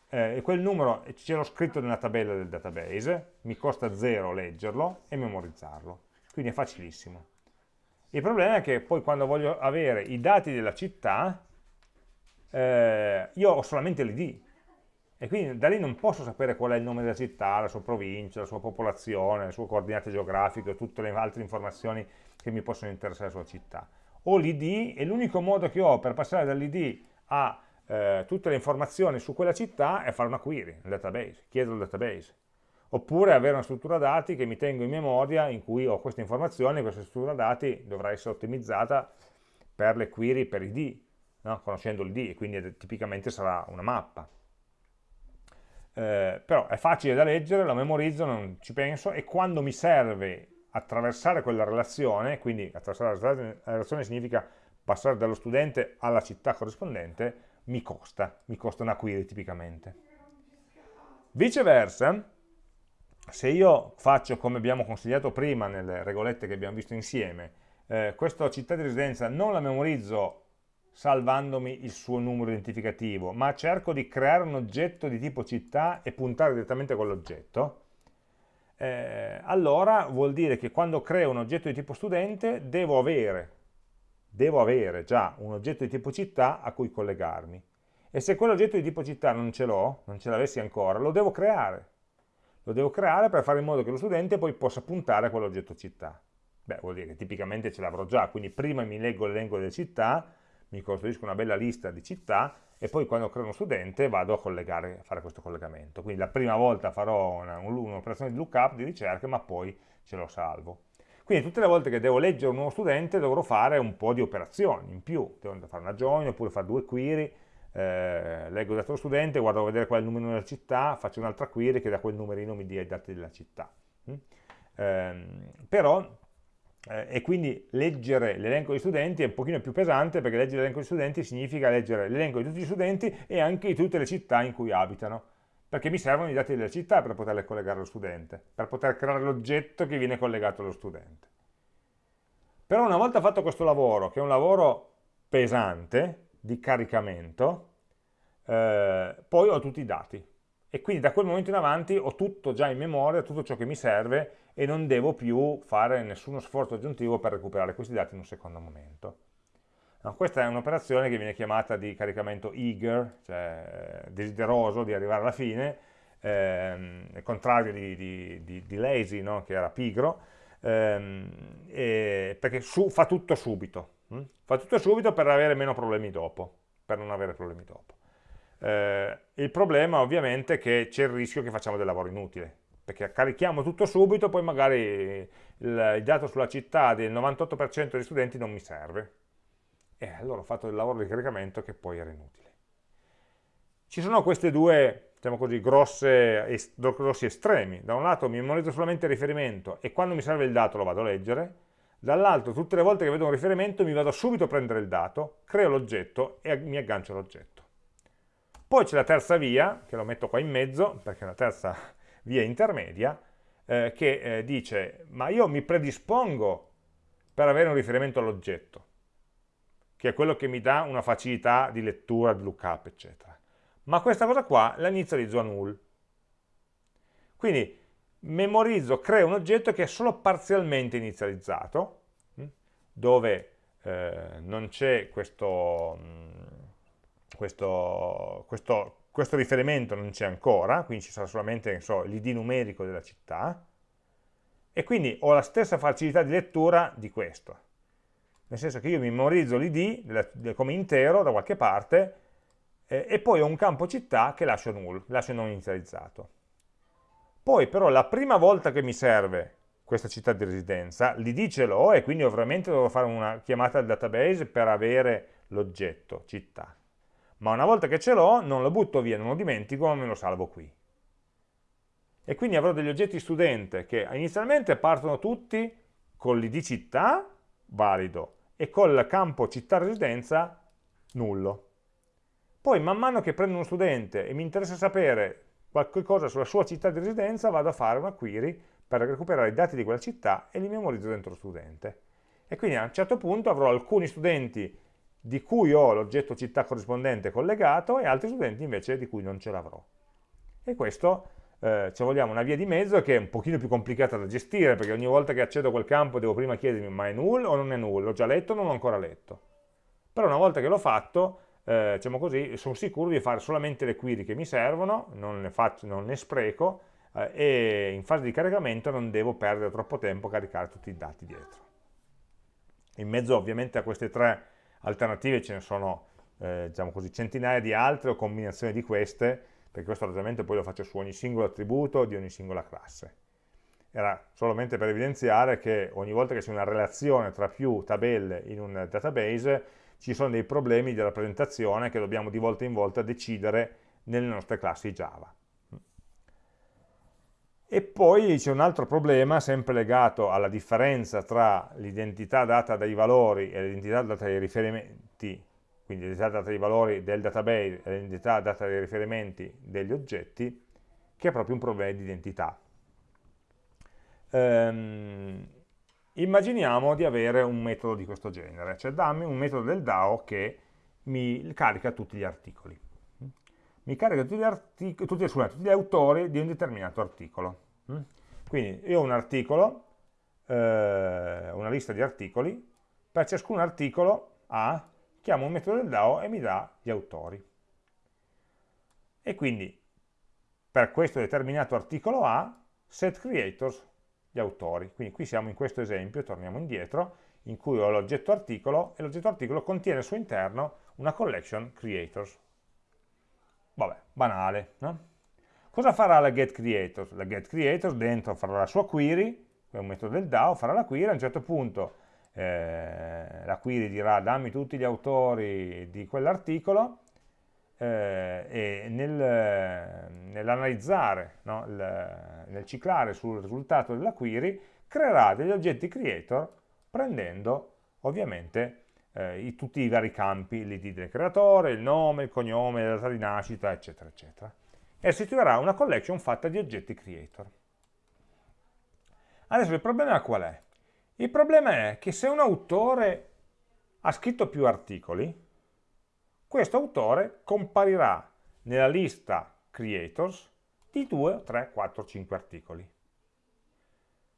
Eh, e quel numero ce l'ho scritto nella tabella del database, mi costa 0 leggerlo e memorizzarlo. Quindi è facilissimo. Il problema è che poi quando voglio avere i dati della città, eh, io ho solamente l'id, e quindi da lì non posso sapere qual è il nome della città, la sua provincia, la sua popolazione, le sue coordinate geografiche, tutte le altre informazioni che mi possono interessare sulla città. Ho l'id e l'unico modo che ho per passare dall'id a eh, tutte le informazioni su quella città è fare una query nel database, chiedere al database. Oppure avere una struttura dati che mi tengo in memoria in cui ho queste informazioni, questa struttura dati dovrà essere ottimizzata per le query per id, no? conoscendo l'id, quindi tipicamente sarà una mappa eh, però è facile da leggere, lo memorizzo, non ci penso e quando mi serve attraversare quella relazione, quindi attraversare la relazione significa passare dallo studente alla città corrispondente, mi costa, mi costa una query tipicamente. Viceversa, se io faccio come abbiamo consigliato prima nelle regolette che abbiamo visto insieme, eh, questa città di residenza non la memorizzo salvandomi il suo numero identificativo, ma cerco di creare un oggetto di tipo città e puntare direttamente a quell'oggetto, eh, allora vuol dire che quando creo un oggetto di tipo studente devo avere, devo avere già un oggetto di tipo città a cui collegarmi. E se quell'oggetto di tipo città non ce l'ho, non ce l'avessi ancora, lo devo creare. Lo devo creare per fare in modo che lo studente poi possa puntare a quell'oggetto città. Beh, vuol dire che tipicamente ce l'avrò già, quindi prima mi leggo l'elenco delle città, mi costruisco una bella lista di città e poi quando creo uno studente vado a, collegare, fare questo collegamento. Quindi la prima volta farò un'operazione di lookup, di ricerca, ma poi ce lo salvo. Quindi tutte le volte che devo leggere un nuovo studente dovrò fare un po' di operazioni in più, devo fare una join oppure fare due query, eh, leggo il dato dello studente, guardo a vedere qual è il numero della città, faccio un'altra query che da quel numerino mi dia i dati della città. Mm? Eh, però eh, e quindi leggere l'elenco di studenti è un pochino più pesante perché leggere l'elenco di studenti significa leggere l'elenco di tutti gli studenti e anche di tutte le città in cui abitano perché mi servono i dati delle città per poterle collegare allo studente per poter creare l'oggetto che viene collegato allo studente. Però una volta fatto questo lavoro che è un lavoro pesante di caricamento eh, poi ho tutti i dati e quindi da quel momento in avanti ho tutto già in memoria, tutto ciò che mi serve e non devo più fare nessuno sforzo aggiuntivo per recuperare questi dati in un secondo momento. No, questa è un'operazione che viene chiamata di caricamento eager, cioè desideroso di arrivare alla fine, ehm, il contrario di, di, di, di lazy, no? che era pigro, ehm, perché su, fa tutto subito, hm? fa tutto subito per avere meno problemi dopo, per non avere problemi dopo. Eh, il problema ovviamente è che c'è il rischio che facciamo del lavoro inutile, perché carichiamo tutto subito, poi magari il, il dato sulla città del 98% degli studenti non mi serve. E allora ho fatto del lavoro di caricamento che poi era inutile. Ci sono questi due, diciamo così, grosse, est grossi estremi. Da un lato mi memorizzo solamente il riferimento e quando mi serve il dato lo vado a leggere, dall'altro tutte le volte che vedo un riferimento mi vado subito a prendere il dato, creo l'oggetto e mi aggancio all'oggetto. Poi c'è la terza via, che lo metto qua in mezzo, perché è una terza via intermedia, eh, che eh, dice, ma io mi predispongo per avere un riferimento all'oggetto, che è quello che mi dà una facilità di lettura, di lookup, eccetera. Ma questa cosa qua la inizializzo a null. Quindi memorizzo, creo un oggetto che è solo parzialmente inizializzato, hm, dove eh, non c'è questo... Questo, questo, questo riferimento non c'è ancora, quindi ci sarà solamente so, l'id numerico della città, e quindi ho la stessa facilità di lettura di questo. Nel senso che io memorizzo l'id come intero da qualche parte eh, e poi ho un campo città che lascio null, lascio non inizializzato. Poi però la prima volta che mi serve questa città di residenza, l'id ce l'ho e quindi ovviamente devo fare una chiamata al database per avere l'oggetto città ma una volta che ce l'ho non lo butto via, non lo dimentico, ma me lo salvo qui. E quindi avrò degli oggetti studente che inizialmente partono tutti con l'id città, valido, e col campo città residenza, nullo. Poi man mano che prendo uno studente e mi interessa sapere qualcosa sulla sua città di residenza, vado a fare una query per recuperare i dati di quella città e li memorizzo dentro lo studente. E quindi a un certo punto avrò alcuni studenti di cui ho l'oggetto città corrispondente collegato e altri studenti invece di cui non ce l'avrò. E questo eh, ci vogliamo una via di mezzo che è un pochino più complicata da gestire perché ogni volta che accedo a quel campo devo prima chiedermi ma è null o non è null, l'ho già letto o non l'ho ancora letto. Però una volta che l'ho fatto, eh, diciamo così, sono sicuro di fare solamente le query che mi servono, non ne, faccio, non ne spreco eh, e in fase di caricamento non devo perdere troppo tempo a caricare tutti i dati dietro. In mezzo ovviamente a queste tre alternative ce ne sono eh, diciamo così, centinaia di altre o combinazioni di queste, perché questo ragionamento poi lo faccio su ogni singolo attributo di ogni singola classe. Era solamente per evidenziare che ogni volta che c'è una relazione tra più tabelle in un database ci sono dei problemi di rappresentazione che dobbiamo di volta in volta decidere nelle nostre classi Java. E poi c'è un altro problema, sempre legato alla differenza tra l'identità data dai valori e l'identità data dai riferimenti, quindi l'identità data dai valori del database e l'identità data dai riferimenti degli oggetti, che è proprio un problema di identità. Ehm, immaginiamo di avere un metodo di questo genere, cioè dammi un metodo del DAO che mi carica tutti gli articoli. Mi carica tutti gli, tutti, scusate, tutti gli autori di un determinato articolo. Quindi io ho un articolo, eh, una lista di articoli, per ciascun articolo A chiamo un metodo del DAO e mi dà gli autori. E quindi per questo determinato articolo A, set creators, gli autori. Quindi qui siamo in questo esempio, torniamo indietro, in cui ho l'oggetto articolo e l'oggetto articolo contiene al suo interno una collection creators. Vabbè, banale, no? Cosa farà la getCreators? La getCreators dentro farà la sua query, è un metodo del DAO, farà la query, a un certo punto eh, la query dirà dammi tutti gli autori di quell'articolo eh, e nel, nell'analizzare, no, nel ciclare sul risultato della query, creerà degli oggetti creator prendendo ovviamente eh, i, tutti i vari campi, l'id del creatore, il nome, il cognome, la data di nascita, eccetera, eccetera. E istituirà una collection fatta di oggetti creator. Adesso il problema qual è? Il problema è che se un autore ha scritto più articoli, questo autore comparirà nella lista creators di 2, 3, 4, 5 articoli.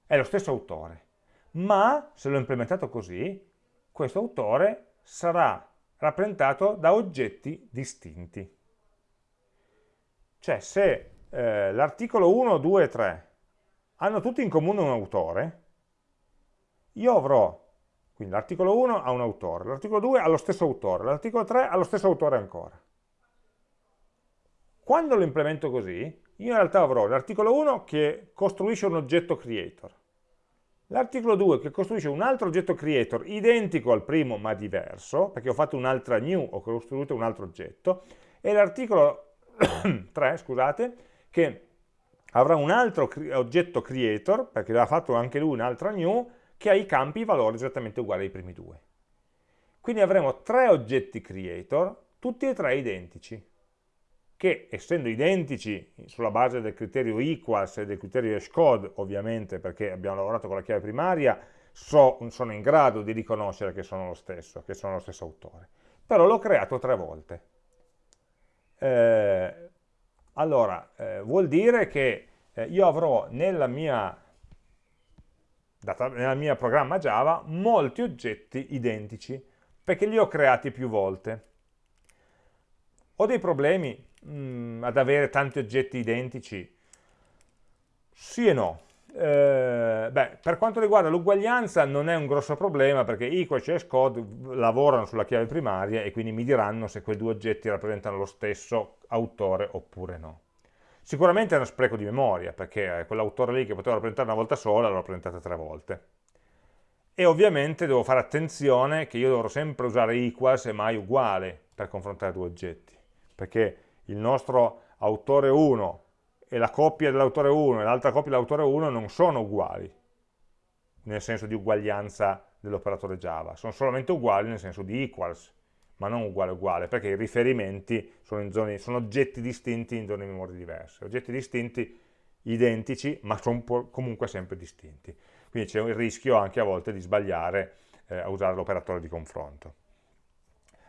È lo stesso autore, ma se l'ho implementato così, questo autore sarà rappresentato da oggetti distinti. Cioè se eh, l'articolo 1, 2 e 3 hanno tutti in comune un autore, io avrò quindi l'articolo 1 ha un autore, l'articolo 2 ha lo stesso autore, l'articolo 3 ha lo stesso autore ancora. Quando lo implemento così, io in realtà avrò l'articolo 1 che costruisce un oggetto creator, l'articolo 2 che costruisce un altro oggetto creator identico al primo ma diverso, perché ho fatto un'altra new, ho costruito un altro oggetto, e l'articolo 3, scusate, che avrà un altro oggetto creator, perché ha fatto anche lui un'altra new, che ha i campi i valori esattamente uguali ai primi due. Quindi avremo tre oggetti creator, tutti e tre identici, che essendo identici sulla base del criterio equals e del criterio hashcode, ovviamente perché abbiamo lavorato con la chiave primaria, so, sono in grado di riconoscere che sono lo stesso, che sono lo stesso autore. Però l'ho creato tre volte. Eh, allora, eh, vuol dire che eh, io avrò nella mia data, nel mio programma Java molti oggetti identici, perché li ho creati più volte. Ho dei problemi mh, mm, ad avere tanti oggetti identici? Sì e no. Eh, beh, per quanto riguarda l'uguaglianza non è un grosso problema perché equal e code lavorano sulla chiave primaria e quindi mi diranno se quei due oggetti rappresentano lo stesso autore oppure no. Sicuramente è uno spreco di memoria, perché quell'autore lì che poteva rappresentare una volta sola, l'ho rappresentata tre volte. E ovviamente devo fare attenzione che io dovrò sempre usare equals e mai uguale per confrontare due oggetti, perché il nostro autore 1 e la coppia dell'autore 1 e l'altra coppia dell'autore 1 non sono uguali, nel senso di uguaglianza dell'operatore Java, sono solamente uguali nel senso di equals, ma non uguale uguale, perché i riferimenti sono, zone, sono oggetti distinti in zone di memoria diverse, oggetti distinti identici, ma sono comunque sempre distinti. Quindi c'è il rischio anche a volte di sbagliare eh, a usare l'operatore di confronto.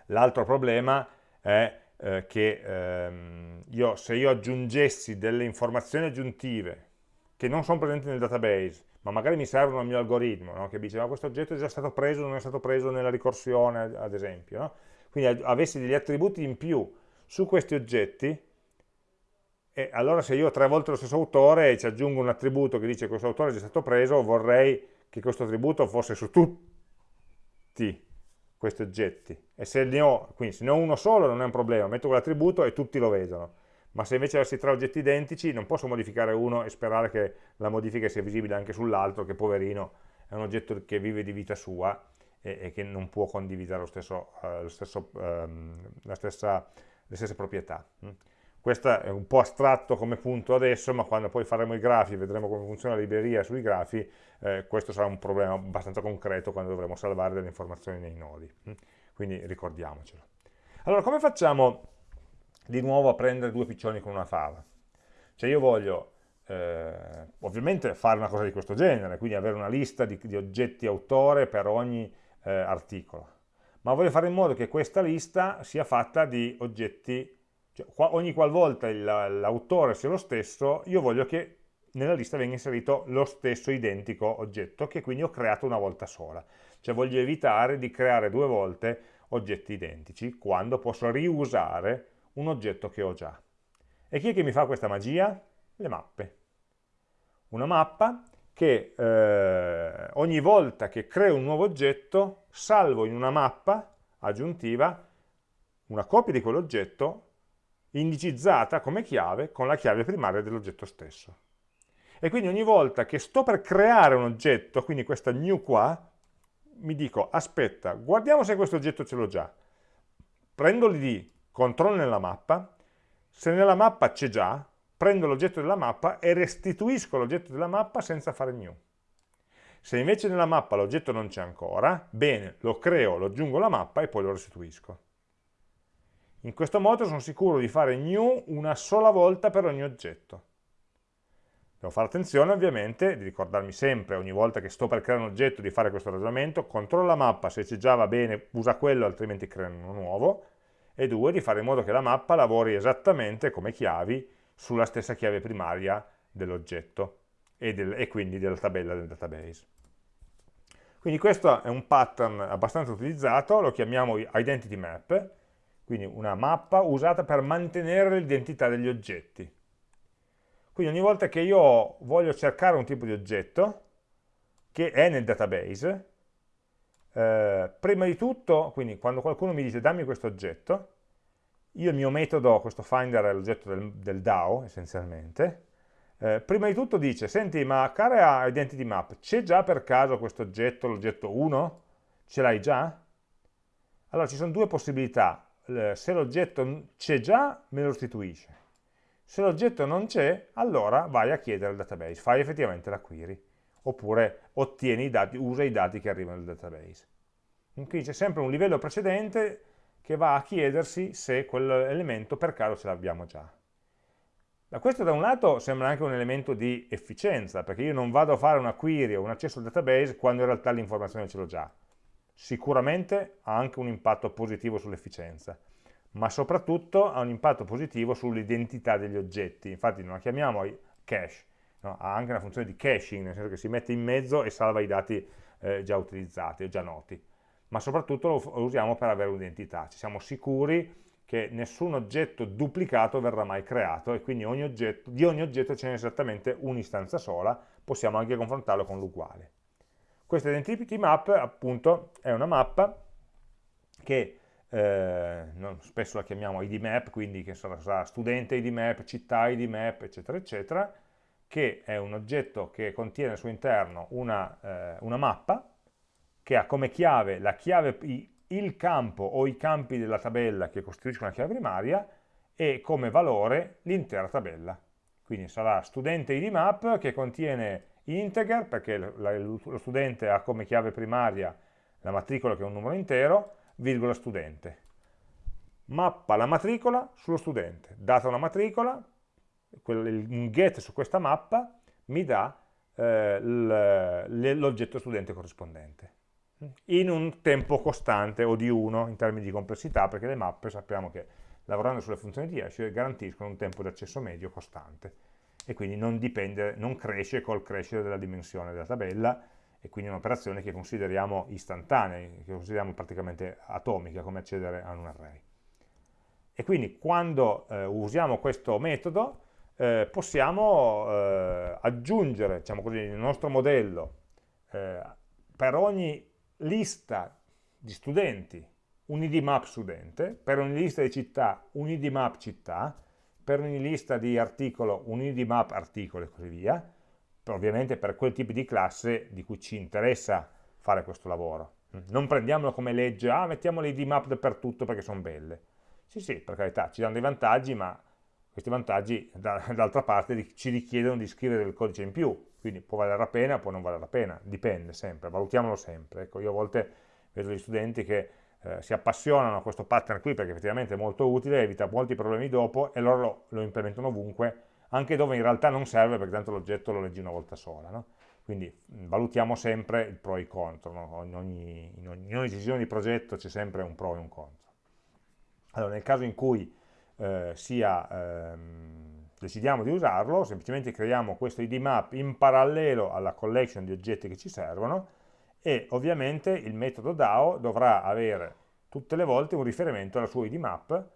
L'altro problema è eh, che ehm, io, se io aggiungessi delle informazioni aggiuntive che non sono presenti nel database, ma magari mi servono al mio algoritmo, no? che dice ma questo oggetto è già stato preso, non è stato preso nella ricorsione, ad esempio, no? quindi avessi degli attributi in più su questi oggetti, e allora se io ho tre volte lo stesso autore e ci aggiungo un attributo che dice questo autore è già stato preso, vorrei che questo attributo fosse su tutti questi oggetti. E se ne ho, quindi se ne ho uno solo non è un problema, metto quell'attributo e tutti lo vedono. Ma se invece avessi tre oggetti identici non posso modificare uno e sperare che la modifica sia visibile anche sull'altro, che poverino è un oggetto che vive di vita sua e, e che non può condividere lo stesso, uh, lo stesso, um, stessa, le stesse proprietà. Questo è un po' astratto come punto adesso, ma quando poi faremo i grafi e vedremo come funziona la libreria sui grafi, eh, questo sarà un problema abbastanza concreto quando dovremo salvare delle informazioni nei nodi. Mm. Quindi ricordiamocelo. Allora, come facciamo di nuovo a prendere due piccioni con una fava? Cioè io voglio eh, ovviamente fare una cosa di questo genere, quindi avere una lista di, di oggetti autore per ogni eh, articolo. ma voglio fare in modo che questa lista sia fatta di oggetti, cioè ogni qualvolta l'autore sia lo stesso, io voglio che nella lista venga inserito lo stesso identico oggetto che quindi ho creato una volta sola. Cioè voglio evitare di creare due volte oggetti identici quando posso riusare un oggetto che ho già. E chi è che mi fa questa magia? Le mappe. Una mappa che eh, ogni volta che creo un nuovo oggetto salvo in una mappa aggiuntiva una copia di quell'oggetto indicizzata come chiave con la chiave primaria dell'oggetto stesso. E quindi ogni volta che sto per creare un oggetto, quindi questa new qua, mi dico, aspetta, guardiamo se questo oggetto ce l'ho già. Prendo l'id, controllo nella mappa, se nella mappa c'è già, prendo l'oggetto della mappa e restituisco l'oggetto della mappa senza fare new. Se invece nella mappa l'oggetto non c'è ancora, bene, lo creo, lo aggiungo alla mappa e poi lo restituisco. In questo modo sono sicuro di fare new una sola volta per ogni oggetto. Devo fare attenzione ovviamente di ricordarmi sempre ogni volta che sto per creare un oggetto di fare questo ragionamento, controllo la mappa, se c'è già va bene, usa quello, altrimenti crea uno nuovo, e due, di fare in modo che la mappa lavori esattamente come chiavi sulla stessa chiave primaria dell'oggetto e, del, e quindi della tabella del database. Quindi questo è un pattern abbastanza utilizzato, lo chiamiamo identity map, quindi una mappa usata per mantenere l'identità degli oggetti. Quindi ogni volta che io voglio cercare un tipo di oggetto, che è nel database, eh, prima di tutto, quindi quando qualcuno mi dice dammi questo oggetto, io il mio metodo, questo finder è l'oggetto del, del, DAO essenzialmente, eh, prima di tutto dice, senti ma cara identity map, c'è già per caso questo oggetto, l'oggetto 1? Ce l'hai già? Allora ci sono due possibilità, se l'oggetto c'è già me lo restituisce, se l'oggetto non c'è, allora vai a chiedere al database, fai effettivamente la query, oppure ottieni i dati, usa i dati che arrivano dal database. Quindi c'è sempre un livello precedente che va a chiedersi se quell'elemento per caso ce l'abbiamo già. Da questo da un lato sembra anche un elemento di efficienza, perché io non vado a fare una query o un accesso al database quando in realtà l'informazione ce l'ho già. Sicuramente ha anche un impatto positivo sull'efficienza ma soprattutto ha un impatto positivo sull'identità degli oggetti, infatti non la chiamiamo cache, no? ha anche una funzione di caching, nel senso che si mette in mezzo e salva i dati eh, già utilizzati o già noti, ma soprattutto lo usiamo per avere un'identità, ci siamo sicuri che nessun oggetto duplicato verrà mai creato e quindi ogni oggetto, di ogni oggetto ce n'è esattamente un'istanza sola, possiamo anche confrontarlo con l'uguale. Questa identity map appunto è una mappa che eh, spesso la chiamiamo id map, quindi che sarà studente id map, città id map, eccetera, eccetera, che è un oggetto che contiene al suo interno una, eh, una mappa che ha come chiave chiave il campo o i campi della tabella che costituiscono la chiave primaria e come valore l'intera tabella. Quindi sarà studente id map che contiene integer perché lo studente ha come chiave primaria la matricola che è un numero intero virgola studente. Mappa la matricola sullo studente. Data una matricola, un get su questa mappa mi dà eh, l'oggetto studente corrispondente in un tempo costante o di 1 in termini di complessità perché le mappe sappiamo che lavorando sulle funzioni di hash garantiscono un tempo di accesso medio costante e quindi non, dipende, non cresce col crescere della dimensione della tabella e quindi è un'operazione che consideriamo istantanea, che consideriamo praticamente atomica come accedere a un array. E quindi quando eh, usiamo questo metodo eh, possiamo eh, aggiungere, diciamo così, nel nostro modello eh, per ogni lista di studenti un id map studente, per ogni lista di città un id map città, per ogni lista di articolo un id map articolo e così via, ovviamente per quel tipo di classe di cui ci interessa fare questo lavoro. Non prendiamolo come legge, ah mettiamo le id map dappertutto perché sono belle. Sì, sì, per carità, ci danno dei vantaggi, ma questi vantaggi d'altra parte ci richiedono di scrivere del codice in più, quindi può valere la pena, può non valere la pena, dipende sempre, valutiamolo sempre. Ecco, io a volte vedo gli studenti che eh, si appassionano a questo pattern qui perché effettivamente è molto utile, evita molti problemi dopo e loro lo, lo implementano ovunque, anche dove in realtà non serve perché tanto l'oggetto lo leggi una volta sola. No? quindi valutiamo sempre il pro e il contro, no? in, ogni, in, ogni, in, ogni, decisione di progetto c'è sempre un pro e un contro. Allora, nel caso in cui eh, sia, ehm, decidiamo di usarlo, semplicemente creiamo questo id map in parallelo alla collection di oggetti che ci servono e ovviamente il metodo DAO dovrà avere tutte le volte un riferimento alla sua id map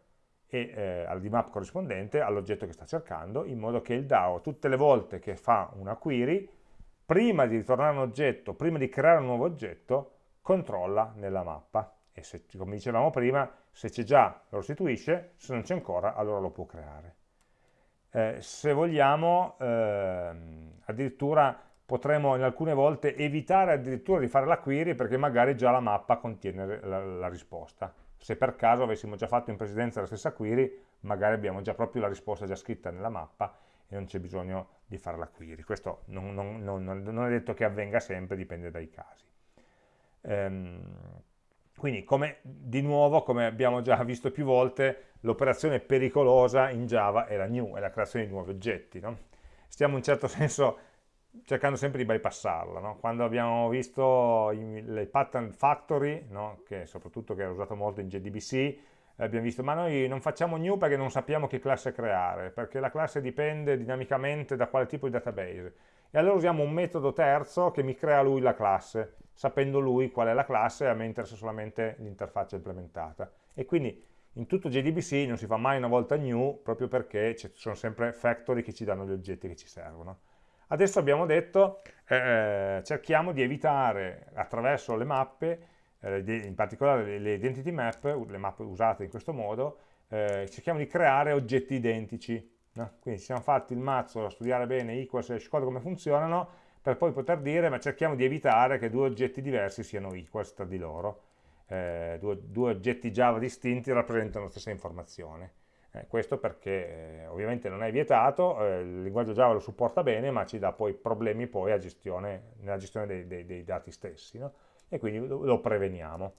e eh, al DMAP corrispondente all'oggetto che sta cercando, in modo che il DAO tutte le volte che fa una query prima di ritornare un oggetto, prima di creare un nuovo oggetto, controlla nella mappa e se, come dicevamo prima, se c'è già lo restituisce, se non c'è ancora allora lo può creare. Eh, se vogliamo, eh, addirittura potremo in alcune volte evitare addirittura di fare la query perché magari già la mappa contiene la, la risposta. Se per caso avessimo già fatto in precedenza la stessa query, magari abbiamo già proprio la risposta già scritta nella mappa e non c'è bisogno di fare la query. Questo non, non, non, non, è detto che avvenga sempre, dipende dai casi. Ehm, quindi, come, di nuovo, come abbiamo già visto più volte, l'operazione pericolosa in Java è la new, è la creazione di nuovi oggetti. No? Stiamo in un certo senso cercando sempre di bypassarla. No? Quando abbiamo visto le pattern factory, no? che soprattutto che era usato molto in JDBC, abbiamo visto, ma noi non facciamo new perché non sappiamo che classe creare, perché la classe dipende dinamicamente da quale tipo di database. E allora usiamo un metodo terzo che mi crea lui la classe, sapendo lui qual è la classe a me interessa solamente l'interfaccia implementata. E quindi in tutto JDBC non si fa mai una volta new, proprio perché ci sono sempre factory che ci danno gli oggetti che ci servono. Adesso abbiamo detto, eh, cerchiamo di evitare attraverso le mappe eh, in particolare le identity map, le mappe usate in questo modo, eh, cerchiamo di creare oggetti identici. No? Quindi ci siamo fatti il mazzo a studiare bene equals e code come funzionano, per poi poter dire, ma cerchiamo di evitare che due oggetti diversi siano equals tra di loro. Eh, due, due, oggetti Java distinti rappresentano la stessa informazione. Eh, questo perché eh, ovviamente non è vietato, eh, il linguaggio Java lo supporta bene, ma ci dà poi problemi poi gestione, nella gestione dei, dei, dei dati stessi. No? e quindi lo, lo preveniamo.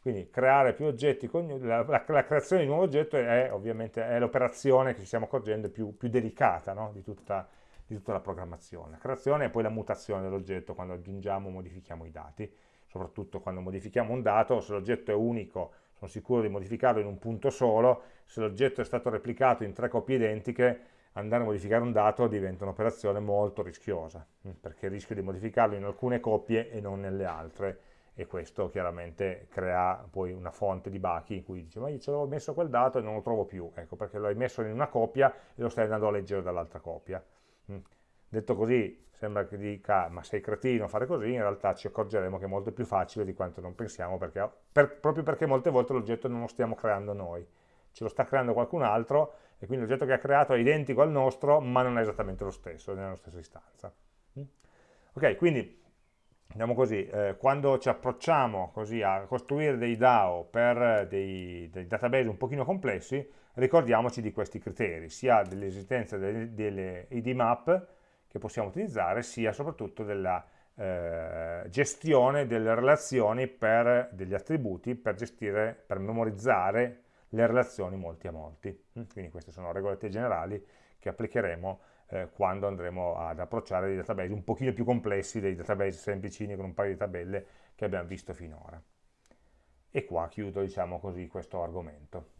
Quindi creare più oggetti, la, la, la, creazione di un nuovo oggetto è ovviamente l'operazione che ci stiamo accorgendo più, più delicata no? di, tutta, di, tutta, la programmazione. La creazione e poi la mutazione dell'oggetto quando aggiungiamo o modifichiamo i dati, soprattutto quando modifichiamo un dato, se l'oggetto è unico sono sicuro di modificarlo in un punto solo, se l'oggetto è stato replicato in tre copie identiche andare a modificare un dato diventa un'operazione molto rischiosa, mm, perché rischio di modificarlo in alcune coppie e non nelle altre, e questo chiaramente crea poi una fonte di bachi in cui dice ma io ce l'avevo messo quel dato e non lo trovo più, ecco perché l'hai messo in una coppia e lo stai andando a leggere dall'altra coppia. Detto così sembra che dica ma sei cretino a fare così, in realtà ci accorgeremo che è molto più facile di quanto non pensiamo, perché, per, proprio perché molte volte l'oggetto non lo stiamo creando noi, ce lo sta creando qualcun altro e quindi l'oggetto che ha creato è identico al nostro, ma non è esattamente lo stesso, è nella stessa istanza. Mm? Ok, quindi diciamo così, eh, quando ci approcciamo così a costruire dei DAO per dei, dei, database un pochino complessi, ricordiamoci di questi criteri, sia dell'esistenza delle, delle ID map che possiamo utilizzare, sia soprattutto della eh, gestione delle relazioni per degli attributi per gestire, per memorizzare le relazioni molti a molti. Mm, quindi queste sono regolette generali che applicheremo eh, quando andremo ad approcciare dei database un pochino più complessi dei database semplicini con un paio di tabelle che abbiamo visto finora. E qua chiudo, diciamo così, questo argomento.